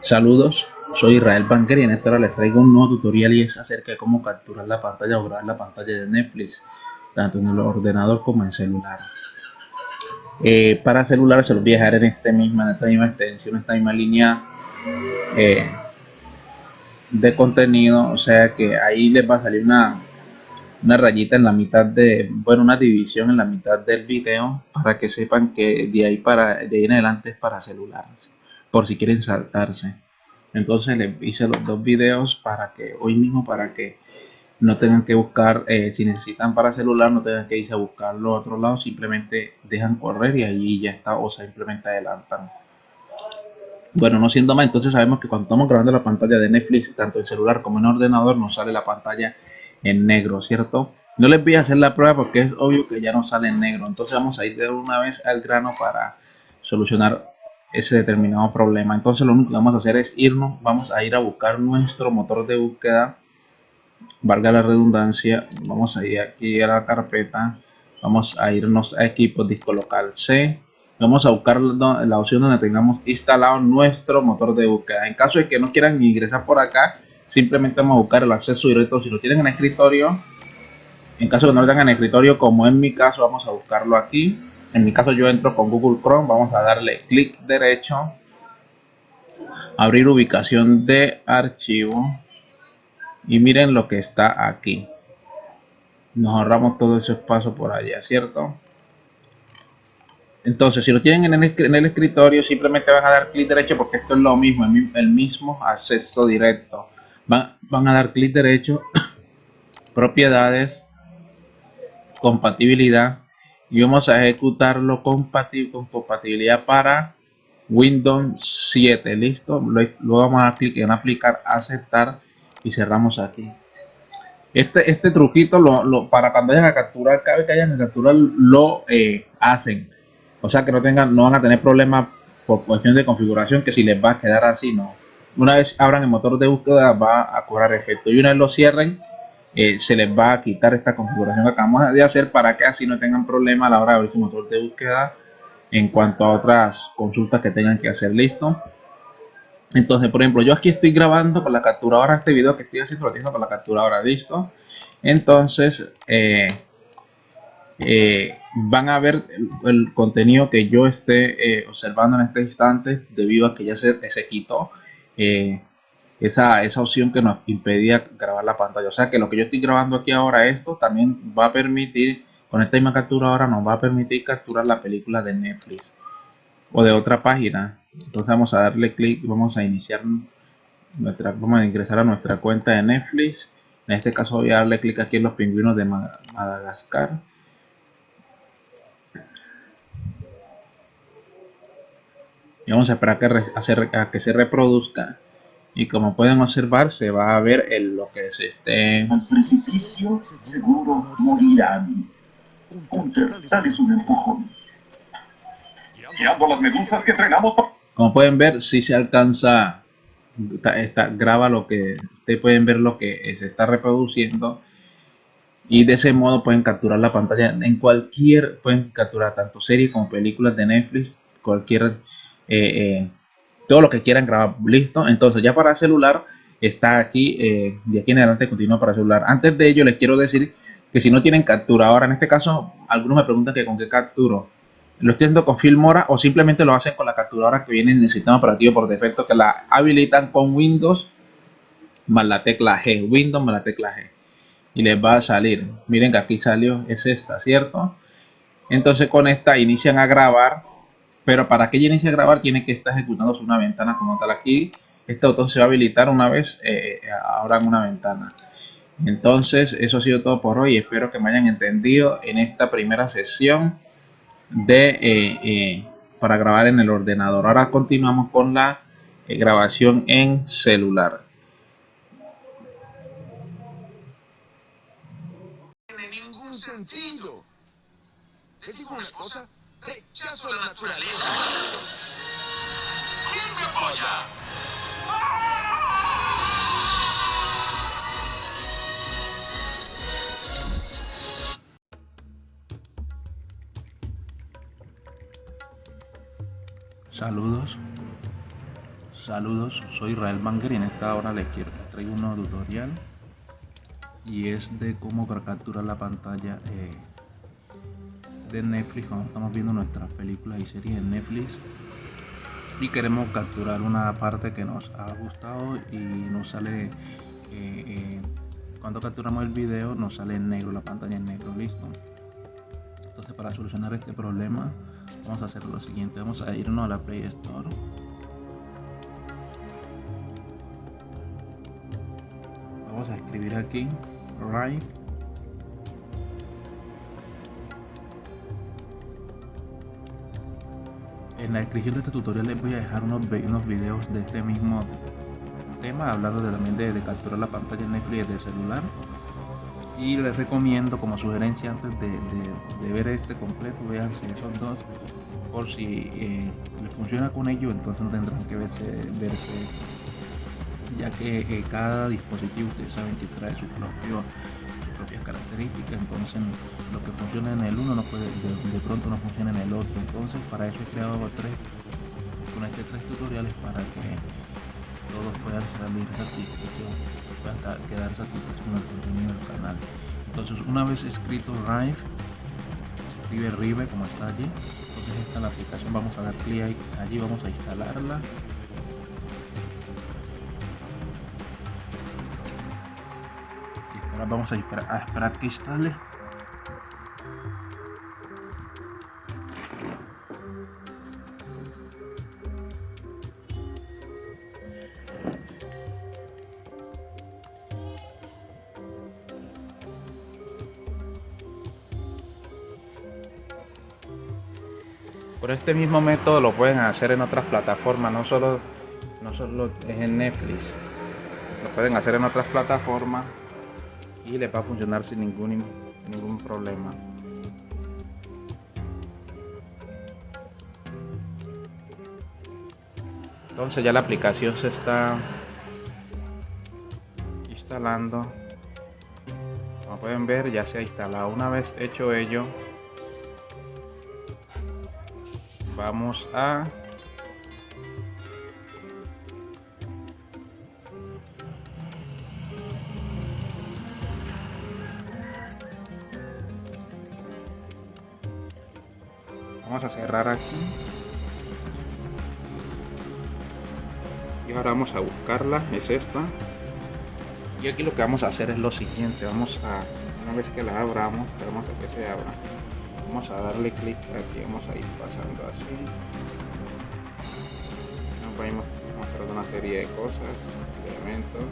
Saludos, soy Israel Banker y en esta hora les traigo un nuevo tutorial y es acerca de cómo capturar la pantalla o grabar la pantalla de Netflix, tanto en el ordenador como en celular. Eh, para celular se los voy a dejar en, este esta misma extensión, en esta misma línea eh, de contenido, o sea que ahí les va a salir una, una rayita en la mitad de, bueno, una división en la mitad del video para que sepan que de ahí para de ahí en adelante es para celulares por si quieren saltarse. Entonces les hice los dos videos para que hoy mismo para que no tengan que buscar, eh, si necesitan para celular, no tengan que irse a buscarlo a otro lado, simplemente dejan correr y allí ya está o simplemente adelantan. Bueno, no siendo más, entonces sabemos que cuando estamos grabando la pantalla de Netflix, tanto en celular como en ordenador, nos sale la pantalla en negro, ¿cierto? No les voy a hacer la prueba porque es obvio que ya no sale en negro. Entonces vamos a ir de una vez al grano para solucionar ese determinado problema. Entonces lo único que vamos a hacer es irnos, vamos a ir a buscar nuestro motor de búsqueda, valga la redundancia, vamos a ir aquí a la carpeta, vamos a irnos a equipo disco local C, vamos a buscar la opción donde tengamos instalado nuestro motor de búsqueda. En caso de que no quieran ingresar por acá, simplemente vamos a buscar el acceso directo. Si lo tienen en escritorio, en caso de que no lo tengan en escritorio, como en mi caso, vamos a buscarlo aquí en mi caso yo entro con Google Chrome, vamos a darle clic derecho, abrir ubicación de archivo y miren lo que está aquí. Nos ahorramos todo ese espacio por allá, ¿cierto? Entonces, si lo tienen en el, escritorio, simplemente van a dar clic derecho porque esto es lo mismo, el, mismo acceso directo. Van, a dar clic derecho, propiedades, compatibilidad y vamos a ejecutarlo con compatibilidad para Windows 7 listo luego vamos a clicar en aplicar aceptar y cerramos aquí. Este este truquito lo, para cuando vayan a capturar cada vez que hayan a capturar lo eh, hacen. O sea que no tengan no van a tener problemas por cuestión de configuración que si les va a quedar así no. Una vez abran el motor de búsqueda va a cobrar efecto. Y una vez lo cierren eh, se les va a quitar esta configuración que acabamos de hacer para que así no tengan problema a la hora de abrir su motor de búsqueda en cuanto a otras consultas que tengan que hacer. Listo. Entonces por ejemplo yo aquí estoy grabando con la capturadora este video que estoy haciendo lo tengo con la capturadora. Listo. Entonces eh, eh, van a ver el, contenido que yo esté observando en este instante debido a que ya se, se quitó esa, esa opción que nos impedía grabar la pantalla. O sea que lo que yo estoy grabando aquí ahora, esto también va a permitir, con esta misma captura ahora nos va a permitir capturar la película de Netflix o de otra página. Entonces vamos a darle clic, vamos a iniciar nuestra, vamos a ingresar a nuestra cuenta de Netflix. En este caso voy a darle clic aquí en los pingüinos de Madagascar. Y vamos a esperar que, a que se reproduzca y como pueden observar se va a ver el, lo que se esté... Al precipicio seguro morirán. Hunter, dales un empujón. Guiando las medusas que entrenamos... Como pueden ver, si se alcanza, está, graba lo que, ustedes pueden ver lo que se está reproduciendo y de ese modo pueden capturar la pantalla en cualquier, pueden capturar tanto series como películas de Netflix, cualquier eh, eh, todo lo que quieran grabar listo. Entonces ya para celular está aquí eh, de aquí en adelante continúa para celular. Antes de ello les quiero decir que si no tienen captura ahora en este caso algunos me preguntan que con qué capturo. Lo estoy haciendo con Filmora o simplemente lo hacen con la capturadora que viene en el sistema operativo por defecto que la habilitan con Windows más la tecla G Windows más la tecla G. Y les va a salir. Miren que aquí salió es esta cierto entonces con esta inician a grabar pero para que ella inicie a grabar tiene que estar ejecutando una ventana como tal aquí. Este botón se va a habilitar una vez eh, ahora en una ventana. Entonces eso ha sido todo por hoy. Espero que me hayan entendido en esta primera sesión de eh, eh, para grabar en el ordenador. Ahora continuamos con la grabación en celular Saludos. Saludos, soy Israel Banger y en esta hora les, quiero, traigo un nuevo tutorial y es de cómo capturar la pantalla eh, de Netflix cuando estamos viendo nuestras películas y series en Netflix. Y queremos capturar una parte que nos ha gustado y nos sale eh, eh, cuando capturamos el video nos sale en negro la pantalla en negro listo. Entonces para solucionar este problema vamos a hacer lo siguiente vamos a irnos a la Play Store. Vamos a escribir aquí Rive. En la descripción de este tutorial les voy a dejar unos, unos videos de este mismo tema hablando de, también de, capturar la pantalla en Netflix de celular y les recomiendo como sugerencia antes de, ver este completo vean si esos dos por si eh, les funciona con ellos entonces no tendrán que verse, verse ya que eh, cada dispositivo ustedes saben que trae su propio propias características entonces lo que funciona en el uno no puede de, pronto no funciona en el otro entonces para eso he creado tres con este tres tutoriales para que todos puedan salir satisfechos puedan quedar satisfechos con el contenido del canal. Entonces una vez escrito Rive escribe Rive como está allí entonces esta es la aplicación vamos a dar clic allí vamos a instalarla. Vamos a esperar, a esperar que instale Por este mismo método lo pueden hacer en otras plataformas, no solo, no solo es en Netflix. Lo pueden hacer en otras plataformas y le va a funcionar sin ningún, ningún problema. Entonces ya la aplicación se está instalando. Como pueden ver ya se ha instalado. Una vez hecho ello, vamos a vamos a cerrar aquí. Y ahora vamos a buscarla es esta. Y aquí lo que vamos a hacer es lo siguiente vamos a una vez que la abramos vamos a que se abra vamos a darle clic aquí vamos a ir pasando así. Nos a mostrar una serie de cosas de elementos.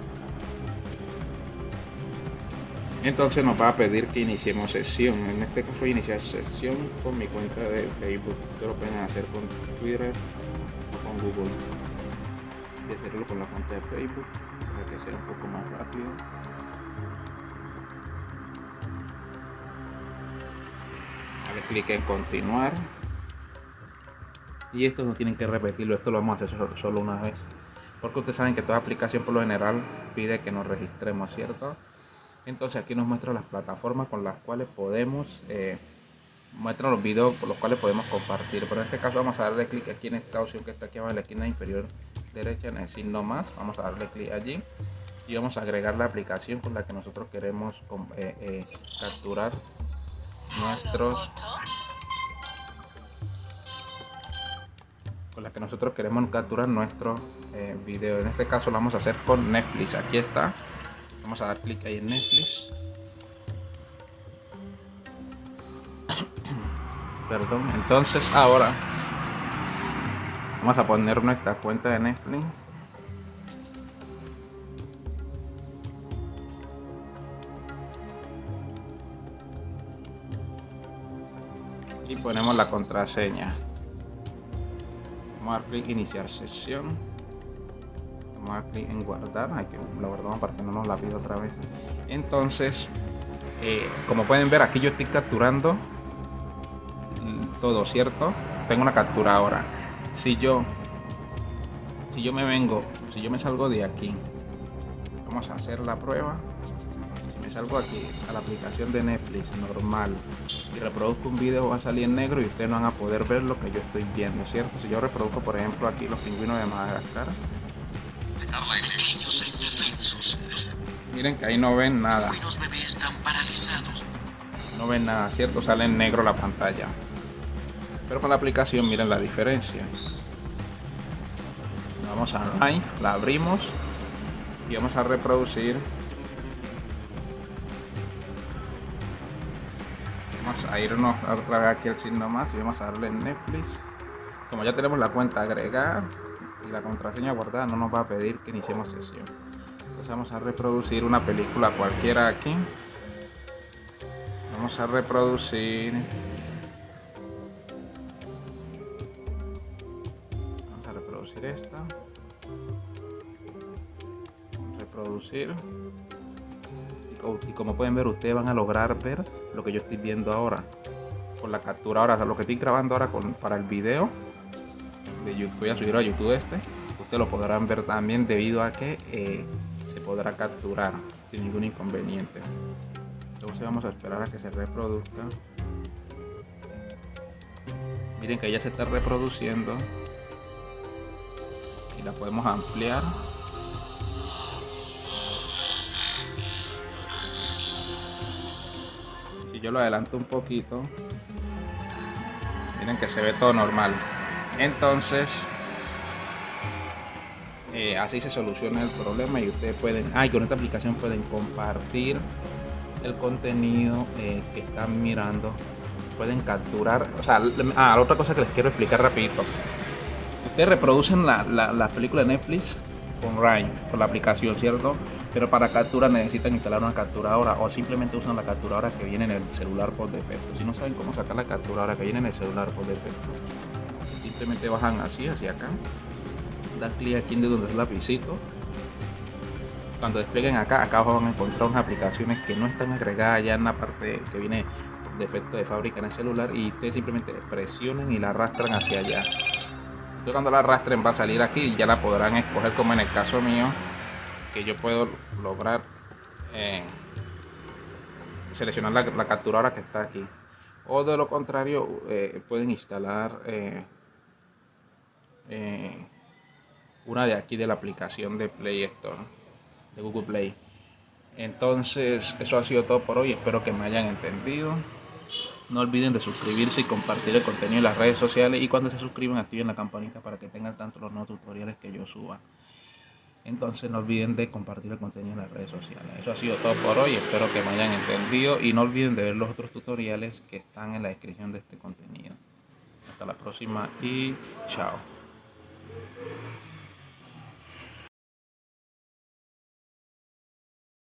Entonces nos va a pedir que iniciemos sesión. En este caso iniciar sesión con mi cuenta de Facebook. Ustedes lo pueden hacer con Twitter o con Google. Y hacerlo con la cuenta de Facebook para que sea un poco más rápido Dale clic en continuar. Y esto no tienen que repetirlo esto lo vamos a hacer solo una vez. Porque ustedes saben que toda aplicación por lo general pide que nos registremos cierto entonces aquí nos muestra las plataformas con las cuales podemos eh, los videos por los cuales podemos compartir. Pero en este caso vamos a darle clic aquí en esta opción que está aquí abajo en la esquina inferior derecha en el signo más. Vamos a darle clic allí y vamos a agregar la aplicación con la que nosotros queremos eh, eh, capturar nuestros. Con la que nosotros queremos capturar nuestro eh, video. En este caso lo vamos a hacer con Netflix. Aquí está. Vamos a dar clic ahí en Netflix. Perdón. Entonces ahora vamos a poner nuestra cuenta de Netflix y ponemos la contraseña. Vamos a dar clic iniciar sesión. Vamos a clic en guardar. Aquí lo guardamos para que no nos la pida otra vez. Entonces eh, como pueden ver aquí yo estoy capturando todo cierto tengo una captura ahora. Si yo si yo me vengo si yo me salgo de aquí vamos a hacer la prueba me salgo aquí a la aplicación de Netflix normal y reproduzco un video va a salir en negro y ustedes no van a poder ver lo que yo estoy viendo cierto si yo reproduzco por ejemplo aquí los pingüinos de Madagascar. Miren que ahí no ven nada. No ven nada, ¿cierto? Sale en negro la pantalla. Pero con la aplicación miren la diferencia. Vamos a online, la abrimos y vamos a reproducir. A irnos otra vez aquí al signo más y vamos a darle en Netflix. Como ya tenemos la cuenta agregada y la contraseña guardada, no nos va a pedir que iniciemos sesión. Entonces vamos a reproducir una película cualquiera aquí. Vamos a reproducir Vamos a reproducir esta. Reproducir. Como pueden ver, ustedes van a lograr ver lo que yo estoy viendo ahora. Con la captura ahora, lo que estoy grabando ahora con, para el video de YouTube, voy a subirlo a YouTube este. Ustedes lo podrán ver también debido a que eh, se podrá capturar sin ningún inconveniente. Entonces vamos a esperar a que se reproduzca. Miren que ya se está reproduciendo. Y la podemos ampliar. Yo lo adelanto un poquito. Miren que se ve todo normal. Entonces, eh, así se soluciona el problema y ustedes pueden, ah, y con esta aplicación pueden compartir el contenido eh, que están mirando. Pueden capturar, o sea, ah, otra cosa que les quiero explicar rapidito. Ustedes reproducen la, la, la película de Netflix con Rhyme, con la aplicación, ¿cierto? Pero para captura necesitan instalar una capturadora o simplemente usan la capturadora que viene en el celular por defecto. Si no saben cómo sacar la capturadora que viene en el celular por defecto, simplemente bajan así, hacia acá, dan clic aquí en donde es el lapicito. Cuando desplieguen acá, acá van a encontrar unas aplicaciones que no están agregadas ya en la parte que viene defecto de fábrica en el celular y ustedes simplemente presionen y la arrastran hacia allá. Cuando la arrastren va a salir aquí ya la podrán escoger como en el caso mío que yo puedo lograr eh, seleccionar la, la capturadora que está aquí. O de lo contrario eh, pueden instalar eh, una de aquí de la aplicación de Play Store de Google Play. Entonces eso ha sido todo por hoy. Espero que me hayan entendido no olviden de suscribirse y compartir el contenido en las redes sociales y cuando se suscriban activen la campanita para que tengan tanto los nuevos tutoriales que yo suba. Entonces no olviden de compartir el contenido en las redes sociales. Eso ha sido todo por hoy, espero que me hayan entendido y no olviden de ver los otros tutoriales que están en la descripción de este contenido. Hasta la próxima y chao.